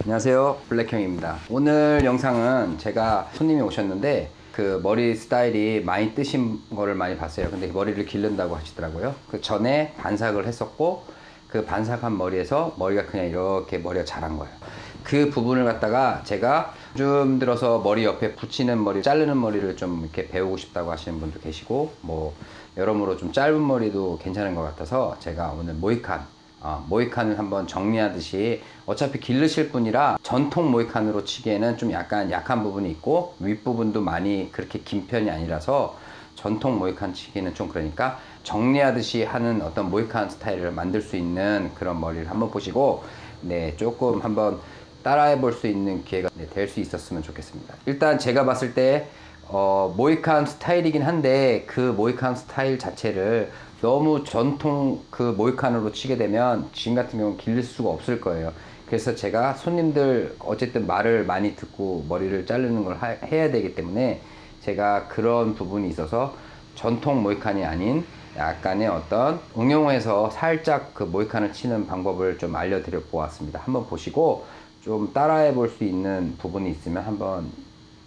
안녕하세요. 블랙형입니다. 오늘 영상은 제가 손님이 오셨는데 그 머리 스타일이 많이 뜨신 거를 많이 봤어요. 근데 머리를 기른다고 하시더라고요. 그 전에 반삭을 했었고 그 반삭한 머리에서 머리가 그냥 이렇게 머리가 자란 거예요. 그 부분을 갖다가 제가 좀 들어서 머리 옆에 붙이는 머리 자르는 머리를 좀 이렇게 배우고 싶다고 하시는 분도 계시고 뭐 여러모로 좀 짧은 머리도 괜찮은 것 같아서 제가 오늘 모이칸 어, 모이칸을 한번 정리하듯이 어차피 기르실 분이라 전통 모이칸으로 치기에는 좀 약간 약한 부분이 있고 윗부분도 많이 그렇게 긴 편이 아니라서 전통 모이칸 치기는 좀 그러니까 정리하듯이 하는 어떤 모이칸 스타일을 만들 수 있는 그런 머리를 한번 보시고 네 조금 한번 따라해 볼 수 있는 기회가 네, 될수 있었으면 좋겠습니다. 일단 제가 봤을 때 어, 모이칸 스타일이긴 한데 그 모이칸 스타일 자체를 너무 전통 그 모이칸으로 치게 되면 지금 같은 경우는 기를 수가 없을 거예요. 그래서 제가 손님들 어쨌든 말을 많이 듣고 머리를 자르는 걸 하, 해야 되기 때문에 제가 그런 부분이 있어서 전통 모이칸이 아닌 약간의 어떤 응용해서 살짝 그 모이칸을 치는 방법을 좀 알려드려 보았습니다. 한번 보시고 좀 따라해 볼 수 있는 부분이 있으면 한번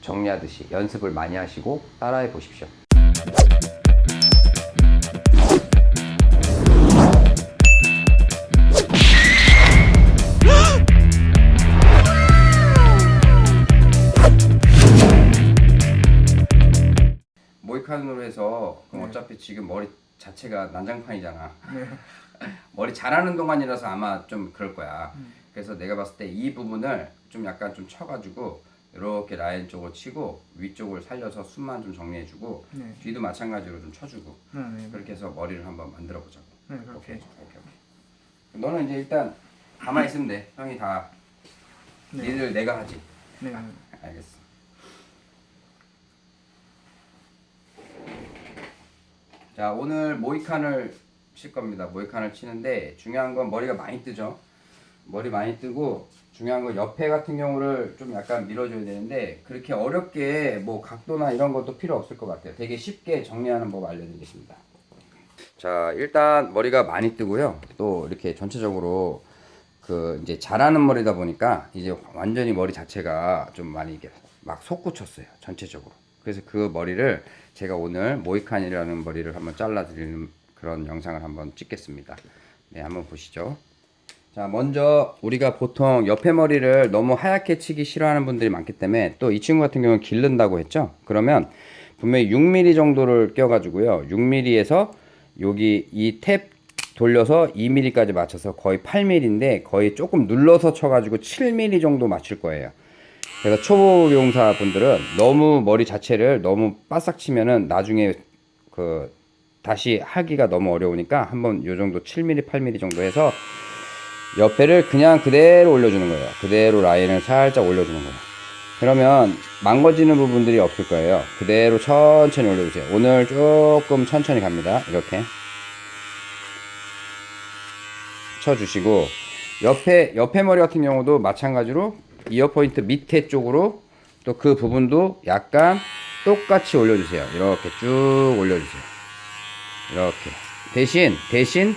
정리하듯이 연습을 많이 하시고 따라해 보십시오 지금 머리 자체가 난장판이잖아 네. 머리 자라는 동안이라서 아마 좀 그럴 거야 음. 그래서 내가 봤을 때 이 부분을 좀 약간 좀 쳐가지고 이렇게 라인 쪽을 치고 위쪽을 살려서 숨만 좀 정리해주고 네. 뒤도 마찬가지로 좀 쳐주고 네, 네. 그렇게 해서 머리를 한번 만들어 보자고 네, 오케이 그렇게. 오케이 오케이 너는 이제 일단 가만히 있으면 돼 형이 다 네. 니들 내가 하지 네. 네. 알겠어 자 오늘 모이칸을 칠 겁니다. 모이칸을 치는데 중요한 건 머리가 많이 뜨죠. 머리 많이 뜨고 중요한 건 옆에 같은 경우를 좀 약간 밀어줘야 되는데 그렇게 어렵게 뭐 각도나 이런 것도 필요 없을 것 같아요. 되게 쉽게 정리하는 법 알려드리겠습니다. 자 일단 머리가 많이 뜨고요. 또 이렇게 전체적으로 그 이제 자라는 머리다 보니까 이제 완전히 머리 자체가 좀 많이 이게 막 솟구쳤어요. 전체적으로 그래서 그 머리를 제가 오늘 모이칸이라는 머리를 한번 잘라 드리는 그런 영상을 한번 찍겠습니다. 네 한번 보시죠. 자 먼저 우리가 보통 옆에 머리를 너무 하얗게 치기 싫어하는 분들이 많기 때문에 또 이 친구 같은 경우는 기른다고 했죠? 그러면 분명히 6mm 정도를 껴 가지고요. 6mm에서 여기 이 탭 돌려서 2mm까지 맞춰서 거의 8mm인데 거의 조금 눌러서 쳐가지고 7mm 정도 맞출 거예요. 그래서 초보 용사 분들은 너무 머리 자체를 너무 바싹 치면은 나중에 그 다시 하기가 너무 어려우니까 한번 요 정도 7mm, 8mm 정도 해서 옆에를 그냥 그대로 올려주는 거예요. 그대로 라인을 살짝 올려주는 거예요. 그러면 망가지는 부분들이 없을 거예요. 그대로 천천히 올려주세요. 오늘 조금 천천히 갑니다. 이렇게. 쳐주시고 옆에 옆에 머리 같은 경우도 마찬가지로 이어 포인트 밑에 쪽으로 또 그 부분도 약간 똑같이 올려주세요. 이렇게 쭉 올려주세요. 이렇게 대신 대신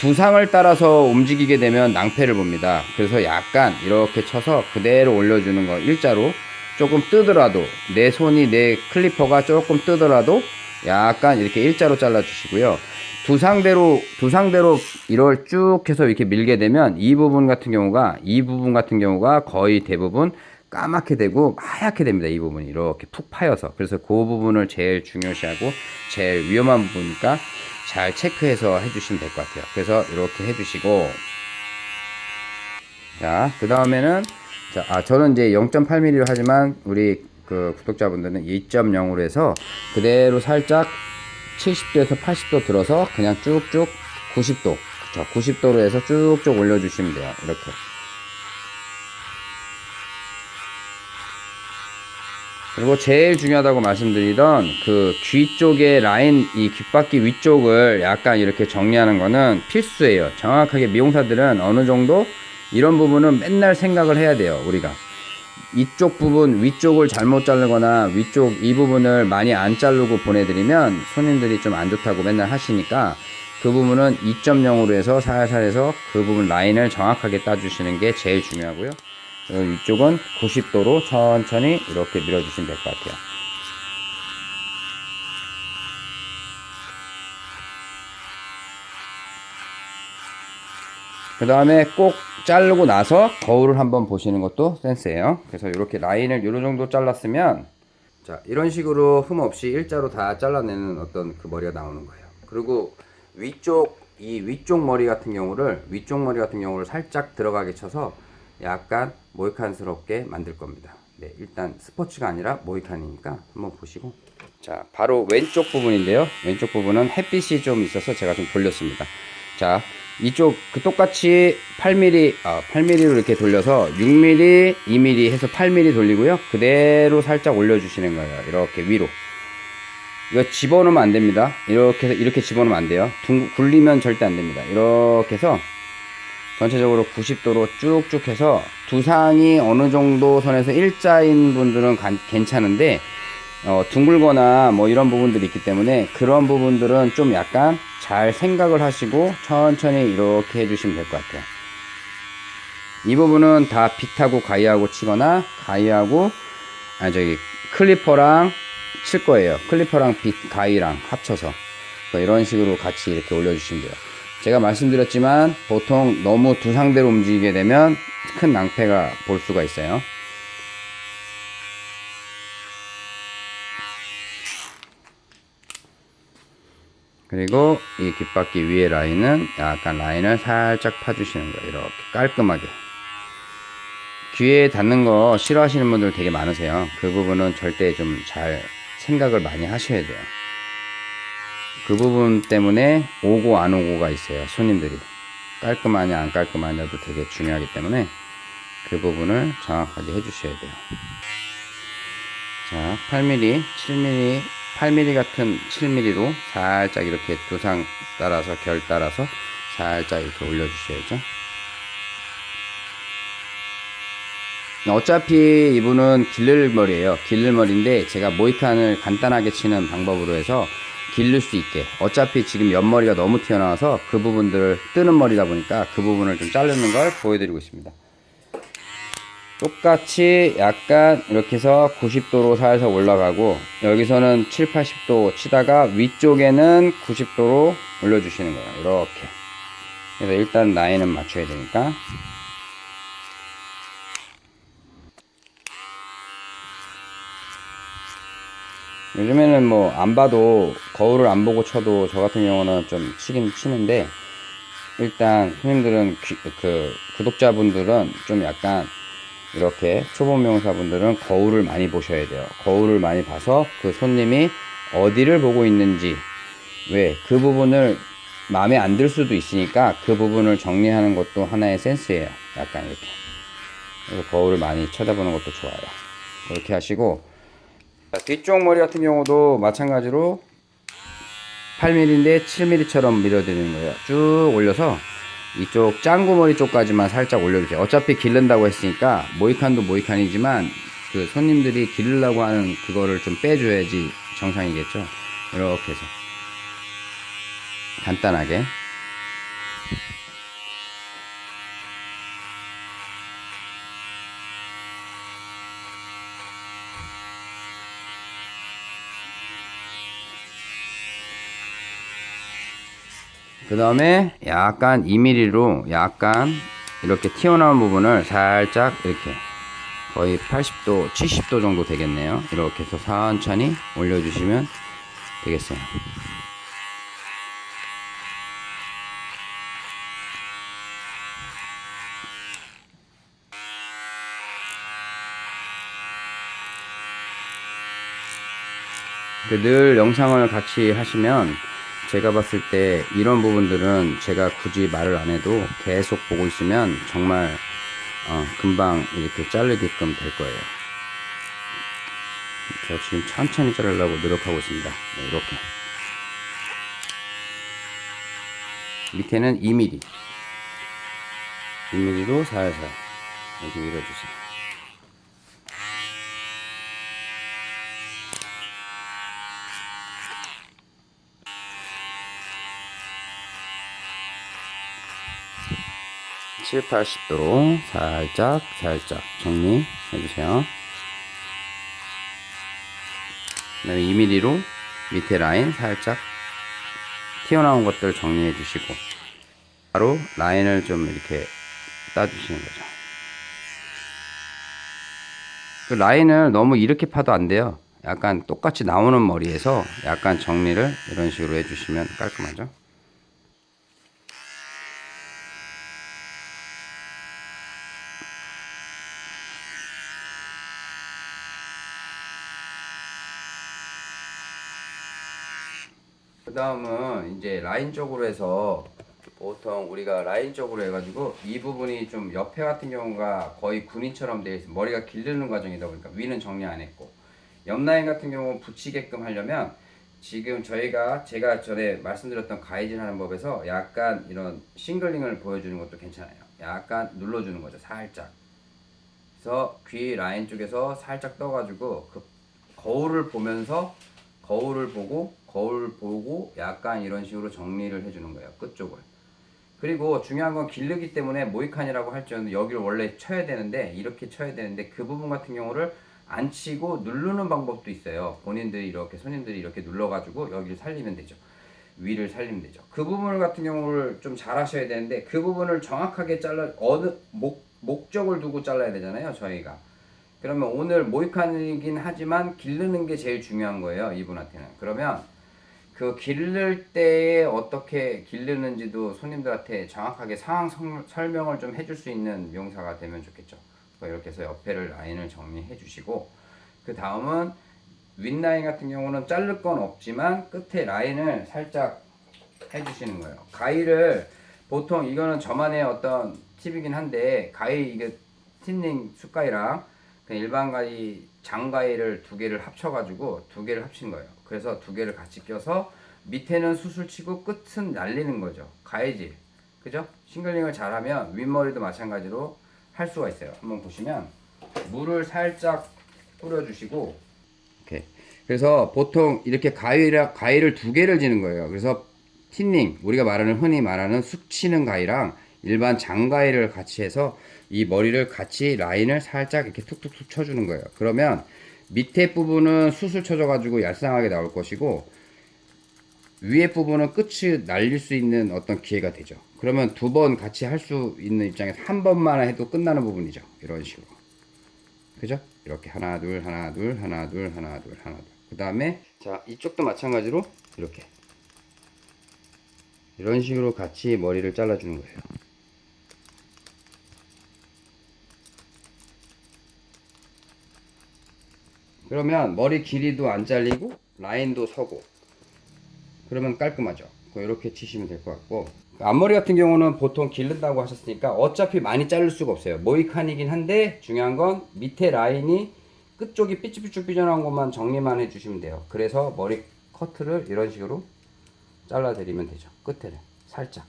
두상을 따라서 움직이게 되면 낭패를 봅니다. 그래서 약간 이렇게 쳐서 그대로 올려주는 거 일자로 조금 뜨더라도 내 손이 내 클리퍼가 조금 뜨더라도 약간 이렇게 일자로 잘라 주시고요. 두 상대로 두 상대로 이걸 쭉 해서 이렇게 밀게 되면 이 부분 같은 경우가 이 부분 같은 경우가 거의 대부분 까맣게 되고 하얗게 됩니다. 이 부분이 이렇게 푹 파여서 그래서 그 부분을 제일 중요시하고 제일 위험한 부분이니까 잘 체크해서 해주시면 될 것 같아요. 그래서 이렇게 해주시고 자그 다음에는 자, 아 저는 이제 0.8mm로 하지만 우리 그 구독자분들은 2.0으로 해서 그대로 살짝 70도에서 80도 들어서 그냥 쭉쭉 90도. 그쵸? 90도로 해서 쭉쭉 올려주시면 돼요. 이렇게. 그리고 제일 중요하다고 말씀드리던 그 귀 쪽의 라인 이 귓바퀴 위쪽을 약간 이렇게 정리하는 거는 필수예요. 정확하게 미용사들은 어느 정도 이런 부분은 맨날 생각을 해야 돼요 우리가 이쪽 부분 위쪽을 잘못 자르거나 위쪽 이 부분을 많이 안 자르고 보내드리면 손님들이 좀 안 좋다고 맨날 하시니까 그 부분은 2.0으로 해서 살살 해서 그 부분 라인을 정확하게 따주시는 게 제일 중요하고요. 이쪽은 90도로 천천히 이렇게 밀어주시면 될 것 같아요. 그 다음에 꼭 자르고 나서 거울을 한번 보시는 것도 센스예요. 그래서 이렇게 라인을 이런 정도 잘랐으면 자 이런 식으로 흠 없이 일자로 다 잘라내는 어떤 그 머리가 나오는 거예요. 그리고 위쪽 이 위쪽 머리 같은 경우를 위쪽 머리 같은 경우를 살짝 들어가게 쳐서 약간 모이칸스럽게 만들 겁니다. 네, 일단 스포츠가 아니라 모이칸이니까 한번 보시고 자 바로 왼쪽 부분인데요. 왼쪽 부분은 햇빛이 좀 있어서 제가 좀 돌렸습니다. 자 이쪽 그 똑같이 8mm 아 8mm로 이렇게 돌려서 6mm 2mm 해서 8mm 돌리고요. 그대로 살짝 올려주시는 거예요. 이렇게 위로. 이거 집어넣으면 안 됩니다. 이렇게 이렇게 집어넣으면 안 돼요. 둥, 굴리면 절대 안 됩니다. 이렇게 해서 전체적으로 90도로 쭉쭉 해서 두상이 어느 정도 선에서 일자인 분들은 간- 괜찮은데 어, 둥글거나 뭐 이런 부분들이 있기 때문에 그런 부분들은 좀 약간 잘 생각을 하시고 천천히 이렇게 해주시면 될 것 같아요. 이 부분은 다 빗하고 가위하고 치거나 가위하고 아 저기 클리퍼랑 칠 거예요. 클리퍼랑 빗 가위랑 합쳐서 이런 식으로 같이 이렇게 올려주시면 돼요. 제가 말씀드렸지만 보통 너무 두 상대로 움직이게 되면 큰 낭패가 볼 수가 있어요. 그리고 이 귓바퀴 위에 라인은 약간 라인을 살짝 파주시는 거예요. 이렇게 깔끔하게. 귀에 닿는 거 싫어하시는 분들 되게 많으세요. 그 부분은 절대 좀 잘 생각을 많이 하셔야 돼요. 그 부분 때문에 오고 안 오고가 있어요. 손님들이. 깔끔하냐 안 깔끔하냐도 되게 중요하기 때문에 그 부분을 정확하게 해주셔야 돼요. 자, 8mm, 7mm, 8mm 같은 7mm로 살짝 이렇게 두상 따라서 결 따라서 살짝 이렇게 올려주셔야죠. 어차피 이분은 길를 머리예요. 길를 머리인데 제가 모이칸을 간단하게 치는 방법으로 해서 길를 수 있게 어차피 지금 옆머리가 너무 튀어나와서 그 부분들을 뜨는 머리다 보니까 그 부분을 좀 자르는 걸 보여드리고 있습니다. 똑같이 약간 이렇게 해서 90도로 살살 올라가고 여기서는 7, 80도 치다가 위쪽에는 90도로 올려주시는 거예요. 이렇게. 그래서 일단 라인은 맞춰야 되니까. 요즘에는 뭐 안 봐도 거울을 안 보고 쳐도 저 같은 경우는 좀 치긴 치는데 일단 손님들은 귀- 그 구독자분들은 좀 약간 이렇게 초보 명사분들은 거울을 많이 보셔야 돼요. 거울을 많이 봐서 그 손님이 어디를 보고 있는지 왜 그 부분을 마음에 안 들 수도 있으니까 그 부분을 정리하는 것도 하나의 센스예요. 약간 이렇게. 그래서 거울을 많이 쳐다보는 것도 좋아요. 그렇게 하시고 자, 뒤쪽 머리 같은 경우도 마찬가지로 8mm인데 7mm처럼 밀어드리는 거예요. 쭉 올려서 이쪽 짱구머리 쪽까지만 살짝 올려주세요. 어차피 기른다고 했으니까 모이칸도 모이칸이지만 그 손님들이 기르려고 하는 그거를 좀 빼줘야지 정상이겠죠. 이렇게 해서 간단하게 그 다음에 약간 2mm로 약간 이렇게 튀어나온 부분을 살짝 이렇게 거의 80도, 70도 정도 되겠네요. 이렇게 해서 천천히 올려주시면 되겠어요. 그늘 영상을 같이 하시면 제가 봤을 때 이런 부분들은 제가 굳이 말을 안 해도 계속 보고 있으면 정말 어, 금방 이렇게 자르게끔 될 거예요. 저 지금 천천히 자르려고 노력하고 있습니다. 네, 이렇게. 밑에는 2mm. 2mm로 살살 이렇게 밀어주세요. 7, 80도로 살짝 살짝 정리해 주세요. 그 다음에 2mm로 밑에 라인 살짝 튀어나온 것들 정리해 주시고 바로 라인을 좀 이렇게 따주시는 거죠. 그 라인을 너무 이렇게 파도 안 돼요. 약간 똑같이 나오는 머리에서 약간 정리를 이런 식으로 해주시면 깔끔하죠. 그 다음은 이제 라인 쪽으로 해서 보통 우리가 라인 쪽으로 해가지고 이 부분이 좀 옆에 같은 경우가 거의 군인처럼 되어 있어. 머리가 기르는 과정이다 보니까 위는 정리 안 했고. 옆 라인 같은 경우 붙이게끔 하려면 지금 저희가 제가 전에 말씀드렸던 가이질 하는 법에서 약간 이런 싱글링을 보여주는 것도 괜찮아요. 약간 눌러주는 거죠 살짝. 그래서 귀 라인 쪽에서 살짝 떠가지고 그 거울을 보면서 거울을 보고 거울 보고 약간 이런 식으로 정리를 해주는 거예요 끝쪽을. 그리고 중요한 건 길르기 때문에 모이칸이라고 할지언정 여기를 원래 쳐야 되는데 이렇게 쳐야 되는데 그 부분 같은 경우를 안 치고 누르는 방법도 있어요. 본인들이 이렇게 손님들이 이렇게 눌러가지고 여기를 살리면 되죠. 위를 살리면 되죠. 그 부분 같은 경우를 좀 잘 하셔야 되는데 그 부분을 정확하게 잘라 어느 목, 목적을 두고 잘라야 되잖아요 저희가. 그러면 오늘 모이칸이긴 하지만 기르는 게 제일 중요한 거예요 이분한테는. 그러면 그 기를 때에 어떻게 기르는지도 손님들한테 정확하게 상황 성- 설명을 좀 해줄 수 있는 미용사가 되면 좋겠죠 이렇게 해서 옆에를 라인을 정리해 주시고 그 다음은 윗라인 같은 경우는 자를 건 없지만 끝에 라인을 살짝 해주시는 거예요 가위를 보통 이거는 저만의 어떤 팁이긴 한데 가위 이게 틴닝 숫가위랑 그냥 일반 가위 장가위를 두 개를 합쳐가지고 두 개를 합친 거예요. 그래서 두 개를 같이 껴서 밑에는 수술 치고 끝은 날리는 거죠. 가위질. 그죠? 싱글링을 잘하면 윗머리도 마찬가지로 할 수가 있어요. 한번 보시면 물을 살짝 뿌려주시고 이렇게. 그래서 보통 이렇게 가위라, 가위를 두 개를 지는 거예요. 그래서 틴닝, 우리가 말하는 흔히 말하는 쑥 치는 가위랑 일반 장가위를 같이 해서 이 머리를 같이 라인을 살짝 이렇게 툭툭툭 쳐주는 거예요. 그러면 밑에 부분은 수술 쳐져가지고 얄쌍하게 나올 것이고 위에 부분은 끝이 날릴 수 있는 어떤 기회가 되죠. 그러면 두 번 같이 할 수 있는 입장에서 한 번만 해도 끝나는 부분이죠. 이런 식으로. 그죠? 이렇게 하나 둘 하나 둘 하나 둘 하나 둘 하나 둘. 그 다음에 자 이쪽도 마찬가지로 이렇게 이런 식으로 같이 머리를 잘라주는 거예요. 그러면 머리 길이도 안 잘리고 라인도 서고 그러면 깔끔하죠. 이렇게 치시면 될 것 같고 앞머리 같은 경우는 보통 기른다고 하셨으니까 어차피 많이 자를 수가 없어요. 모이칸이긴 한데 중요한 건 밑에 라인이 끝쪽이 삐쭉삐쭉 삐져나온 것만 정리만 해주시면 돼요. 그래서 머리 커트를 이런 식으로 잘라드리면 되죠. 끝에를 살짝.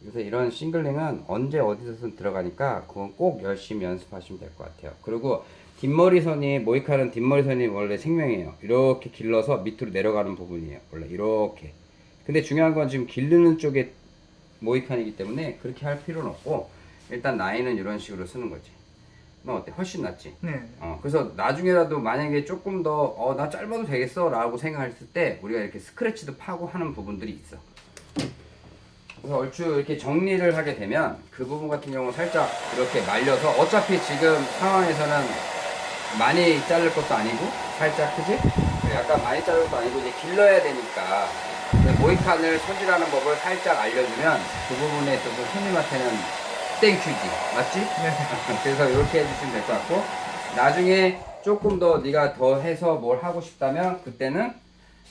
그래서 이런 싱글링은 언제 어디서든 들어가니까 그건 꼭 열심히 연습하시면 될 것 같아요. 그리고 뒷머리선이 모이카는 뒷머리선이 원래 생명이에요. 이렇게 길러서 밑으로 내려가는 부분이에요. 원래 이렇게. 근데 중요한 건 지금 기르는 쪽에 모이칸이기 때문에 그렇게 할 필요는 없고 일단 라인은 이런 식으로 쓰는 거지. 너 어때? 훨씬 낫지? 네. 어, 그래서 나중에라도 만약에 조금 더, 어, 나 짧아도 되겠어 라고 생각했을 때 우리가 이렇게 스크래치도 파고 하는 부분들이 있어. 그래서 얼추 이렇게 정리를 하게 되면 그 부분 같은 경우는 살짝 이렇게 말려서 어차피 지금 상황에서는 많이 자를 것도 아니고 살짝 크지? 약간 많이 자를 것도 아니고 이제 길러야 되니까 그 모히칸을 손질하는 법을 살짝 알려주면 그 부분에 있어서 손님한테는 thank you지 맞지? 네. 그래서 이렇게 해주시면 될 것 같고 나중에 조금 더 네가 더 해서 뭘 하고 싶다면 그때는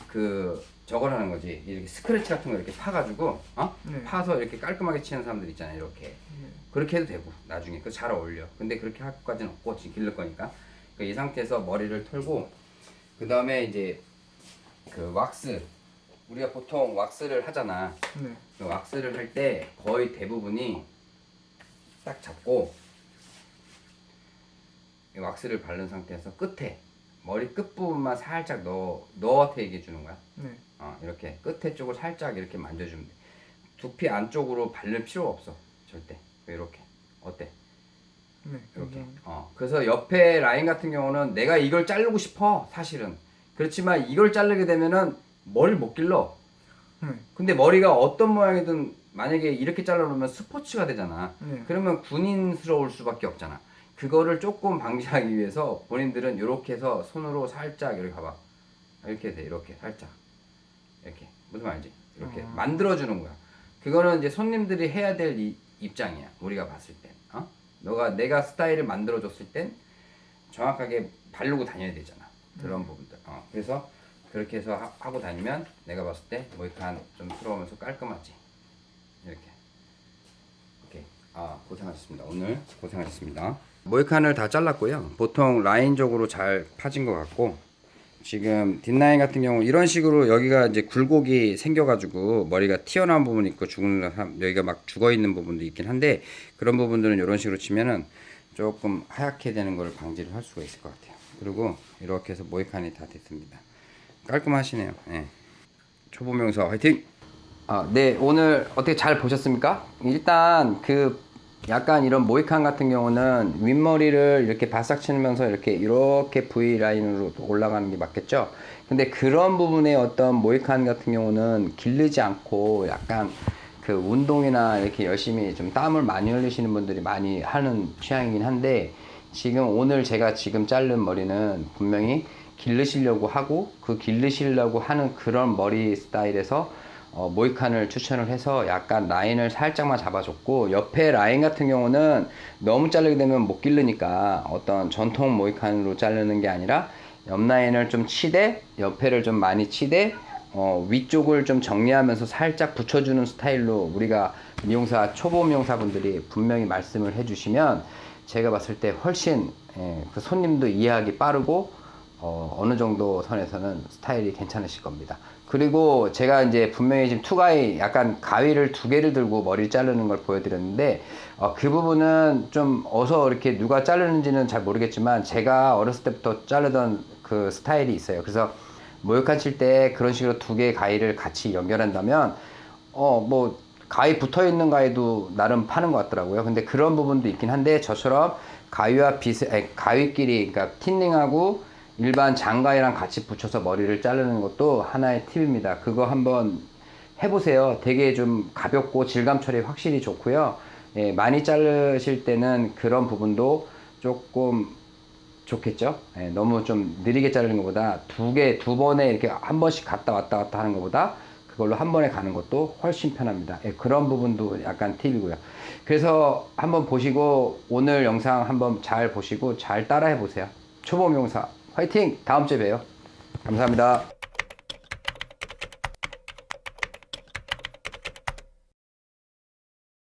그 저걸 하는 거지 이렇게 스크래치 같은 거 이렇게 파가지고 어? 네. 파서 이렇게 깔끔하게 치는 사람들 있잖아요 이렇게 네. 그렇게 해도 되고 나중에 그 잘 어울려 근데 그렇게 할 것까지는 없고 지금 기를 거니까 그이 상태에서 머리를 털고 그 다음에 이제 그 왁스 우리가 보통 왁스를 하잖아 네. 그 왁스를 할 때 거의 대부분이 딱 잡고 이 왁스를 바른 상태에서 끝에 머리 끝 부분만 살짝 넣어 너한테 얘기해 주는 거야. 네. 어, 이렇게 끝에 쪽을 살짝 이렇게 만져주면 돼. 두피 안쪽으로 바를 필요가 없어 절대 이렇게 어때? 네, 이렇게. 감사합니다. 어. 그래서 옆에 라인 같은 경우는 내가 이걸 자르고 싶어 사실은. 그렇지만 이걸 자르게 되면은 머리를 못 길러. 네, 근데 머리가 어떤 모양이든 만약에 이렇게 잘라놓으면 스포츠가 되잖아. 네. 그러면 군인스러울 수밖에 없잖아. 그거를 조금 방지하기 위해서 본인들은 이렇게 해서 손으로 살짝 이렇게 봐봐. 이렇게 돼 이렇게 살짝 이렇게 무슨 말인지 이렇게 어. 만들어주는 거야. 그거는 이제 손님들이 해야 될 이- 입장이야. 우리가 봤을 땐. 어? 너가 내가 스타일을 만들어줬을 땐 정확하게 바르고 다녀야 되잖아. 그런 부분들. 어. 그래서 그렇게 해서 하, 하고 다니면 내가 봤을 때 모이칸 좀 들어오면서 깔끔하지. 이렇게. 오케이. 아 고생하셨습니다. 오늘 고생하셨습니다. 모이칸을 다 잘랐고요. 보통 라인적으로 잘 파진 것 같고 지금 뒷라인 같은 경우 이런 식으로 여기가 이제 굴곡이 생겨가지고 머리가 튀어나온 부분이 있고 죽은 여기가 막 죽어 있는 부분도 있긴 한데 그런 부분들은 이런 식으로 치면은 조금 하얗게 되는 걸 방지를 할 수가 있을 것 같아요. 그리고 이렇게 해서 모이칸이 다 됐습니다. 깔끔하시네요. 예. 초보 명사 화이팅! 아, 네 오늘 어떻게 잘 보셨습니까? 일단 그 약간 이런 모이칸 같은 경우는 윗머리를 이렇게 바싹 치면서 이렇게 이렇게 V 라인으로 올라가는 게 맞겠죠? 근데 그런 부분에 어떤 모이칸 같은 경우는 기르지 않고 약간 그 운동이나 이렇게 열심히 좀 땀을 많이 흘리시는 분들이 많이 하는 취향이긴 한데 지금 오늘 제가 지금 자른 머리는 분명히 기르시려고 하고 그 기르시려고 하는 그런 머리 스타일에서 어, 모이칸을 추천을 해서 약간 라인을 살짝만 잡아줬고 옆에 라인 같은 경우는 너무 자르게 되면 못 기르니까 어떤 전통 모이칸으로 자르는 게 아니라 옆 라인을 좀 치되 옆에를 좀 많이 치되 어, 위쪽을 좀 정리하면서 살짝 붙여주는 스타일로 우리가 미용사 초보 미용사분들이 분명히 말씀을 해주시면 제가 봤을 때 훨씬 예, 그 손님도 이해하기 빠르고 어, 어느 정도 선에서는 스타일이 괜찮으실 겁니다. 그리고 제가 이제 분명히 지금 투가이 약간 가위를 두 개를 들고 머리를 자르는 걸 보여드렸는데 어, 그 부분은 좀 어서 이렇게 누가 자르는지는 잘 모르겠지만 제가 어렸을 때부터 자르던 그 스타일이 있어요. 그래서 모욕한 칠 때 그런 식으로 두 개의 가위를 같이 연결한다면 어 뭐 가위 붙어 있는 가위도 나름 파는 것 같더라고요. 근데 그런 부분도 있긴 한데 저처럼 가위와 비스 아니, 가위끼리 그러니까 틴닝하고 일반 장가위랑 같이 붙여서 머리를 자르는 것도 하나의 팁입니다. 그거 한번 해보세요. 되게 좀 가볍고 질감 처리 확실히 좋고요. 예, 많이 자르실 때는 그런 부분도 조금 좋겠죠? 예, 너무 좀 느리게 자르는 것보다 두 개, 두 번에 이렇게 한 번씩 갔다 왔다 갔다 하는 것보다 그걸로 한 번에 가는 것도 훨씬 편합니다. 예, 그런 부분도 약간 팁이고요. 그래서 한번 보시고 오늘 영상 한번 잘 보시고 잘 따라 해 보세요. 초보 명사 화이팅! 다음 주에 봬요. 감사합니다.